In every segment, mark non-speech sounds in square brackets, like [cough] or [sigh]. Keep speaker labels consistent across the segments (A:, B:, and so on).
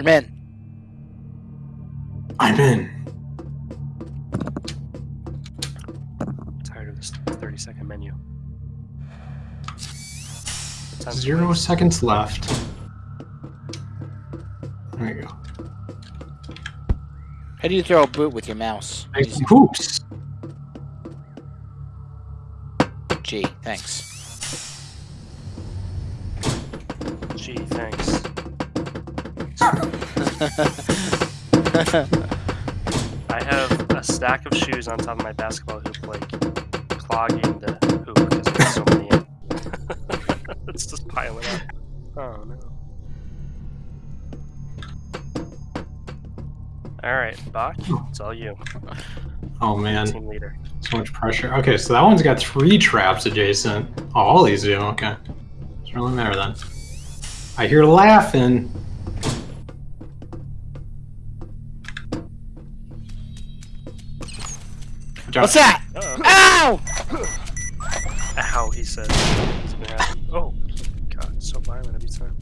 A: I'm in.
B: I'm in.
C: tired of this 30 second menu.
B: Zero
C: wait.
B: seconds left. There you go.
A: How do you throw a boot with your mouse?
B: Nice hoops.
A: G, thanks.
C: Gee, thanks. I have a stack of shoes on top of my basketball hoop, like clogging the hoop because there's so many. in. [laughs] it's just piling up. Oh no. All right, Bach, it's all you,
B: Oh man,
C: team leader.
B: so much pressure. Okay, so that one's got three traps adjacent. Oh, all these do. Okay, doesn't really matter then. I hear laughing. Good
A: What's that?
C: Uh-oh. [laughs]
A: Ow!
C: Ow, he said. It's gonna happen. Oh, God, it's so violent every time.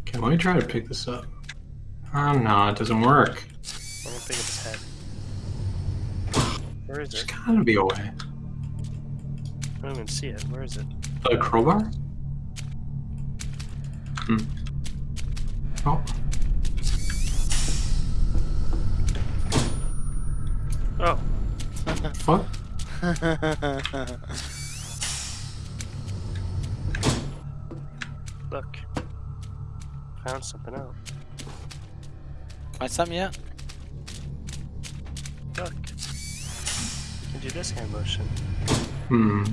B: Okay, let me try to pick this up. Oh no, it doesn't work.
C: I don't think it's his head. Where is
B: There's
C: it?
B: There's gotta be a way.
C: I don't even see it. Where is it?
B: A crowbar? Hmm. Oh,
C: Oh,
B: fuck.
C: look. Found something out.
A: Find something yet?
C: Look. You can do this hand motion.
B: Hmm.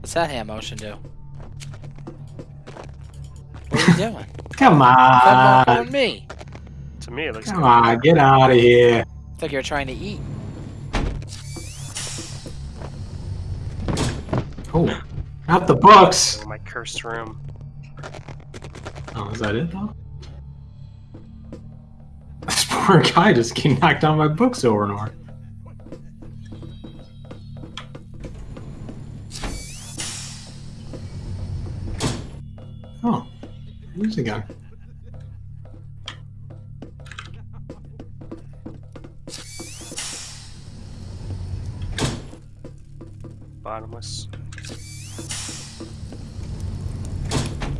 A: What's that hand motion do? What are you [laughs] doing?
B: Come on!
A: Come
B: on.
A: on, me.
C: To me, it looks
B: Come
C: good.
B: on, get out of here.
A: It's like you're trying to eat.
B: Oh, not the books.
C: Oh, my cursed room.
B: Oh, is that it though? [laughs] This poor guy just getting knocked down by books over and over. Oh, here's a gun.
C: Bottomless.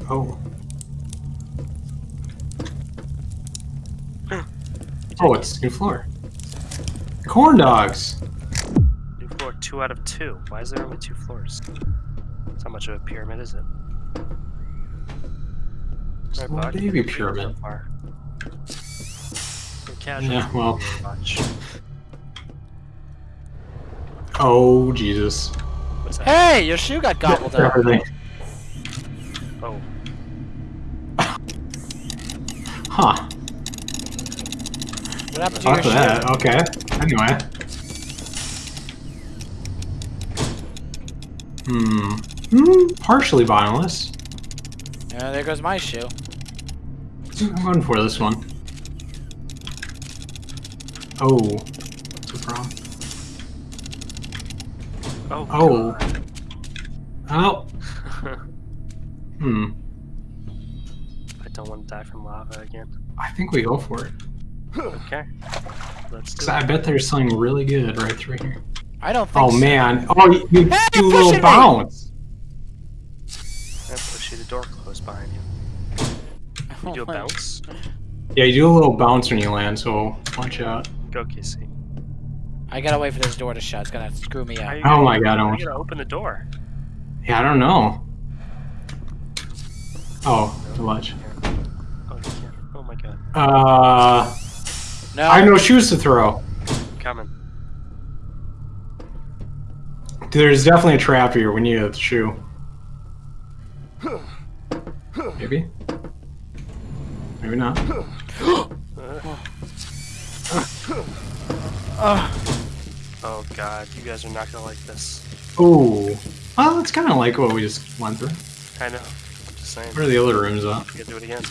B: Oh. Ah. Oh, it's new floor. Corn dogs.
C: New floor, two out of two. Why is there only two floors? How much of a pyramid is it?
B: It's a
C: Alright,
B: little
C: Bach,
B: baby
C: what do you
B: pyramid.
C: so far?
B: Yeah, well.
C: Watch.
B: Oh, Jesus.
C: What's that?
A: Hey, your shoe got gobbled up.
B: Everything.
C: Oh, [laughs]
A: What
B: Huh.
A: happened to
B: Fuck
A: your shoe?
B: that. Okay. Anyway. Hmm. Hmm. Partially bottomless.
A: Yeah, there goes my shoe.
B: I'm going for this one. Oh. What's the problem?
C: Oh,
B: Oh.
C: God.
B: Oh. [laughs] Hmm.
C: I don't want to die from lava again.
B: I think we go for it.
C: Okay. Let's do
B: 'Cause I bet there's something really good right through here.
A: I don't think
B: Oh
A: so.
B: man. Oh, you, you
A: Hey,
B: do a little bounce.
C: And push you the door closed behind you. You do a
A: Oh
C: bounce?
B: Yeah, you do a little bounce when you land, so watch out.
C: Go, Casey.
A: I gotta wait for this door to shut. It's gonna screw me
C: How
A: up.
C: you
B: Oh
C: gonna-
B: my god, I
C: How are
B: almost-
C: you gonna open the door?
B: Yeah, I don't know. Oh, too much.
C: Oh. Oh my god.
B: Uh,
A: No.
B: I have no shoes to throw.
C: Coming.
B: There's definitely a trap here. We need a shoe. Maybe. Maybe not. [gasps] [gasps]
C: Oh god, you guys are not gonna like this.
B: Ooh. Well, it's kind of like what we just went through.
C: I know. I'm just saying.
B: Where are the other rooms at?
C: We gotta do it again.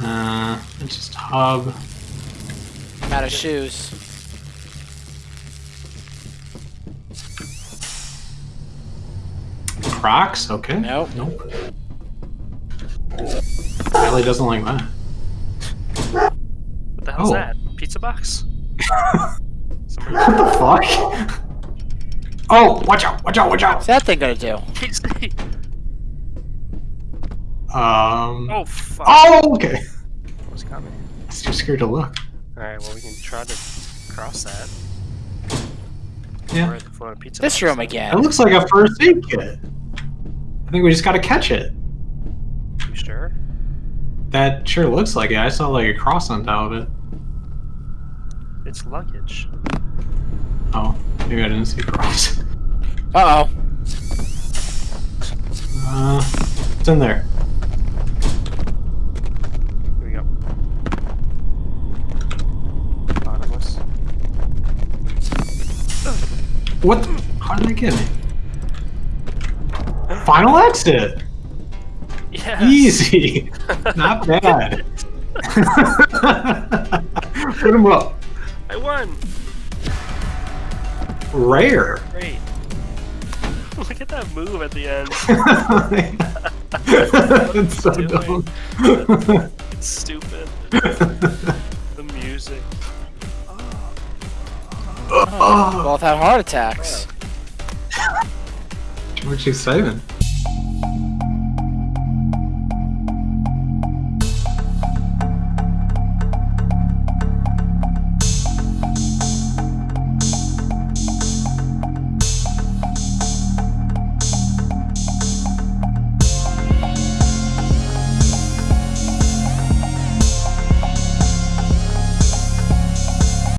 B: Uh, it's just hub.
A: I'm out of shoes.
B: Crocs? Okay.
A: Nope.
B: Nope. Ellie doesn't like that.
C: What the hell's
B: Oh.
C: that? Pizza box? [laughs]
B: What the fuck? Oh, watch out, watch out, watch out!
A: What's that thing gonna do?
C: can't.
B: Um.
C: Oh fuck!
B: Oh, okay.
C: What's coming?
B: I was too scared to look.
C: All right, well we can try to cross that.
B: Yeah.
C: Or the pizza.
A: This
C: box.
A: room again.
B: It looks like a first aid kit. I think we just gotta catch it.
C: You sure?
B: That sure looks like it. I saw like a cross on top of it.
C: It's luggage.
B: Oh, maybe I didn't see cross. [laughs]
A: Uh oh.
B: Uh, it's in there.
C: Here we go. Bottomless.
B: What? The? How did I get it? Final exit.
C: Yes.
B: Easy. [laughs] Not bad. [laughs] Put him up.
C: I won.
B: Rare.
C: Great. [laughs] Look at that move at the end. [laughs]
B: That's so
C: doing?
B: dumb.
C: It's stupid. [laughs] The music.
B: oh,
A: Both had heart attacks.
B: what you saving?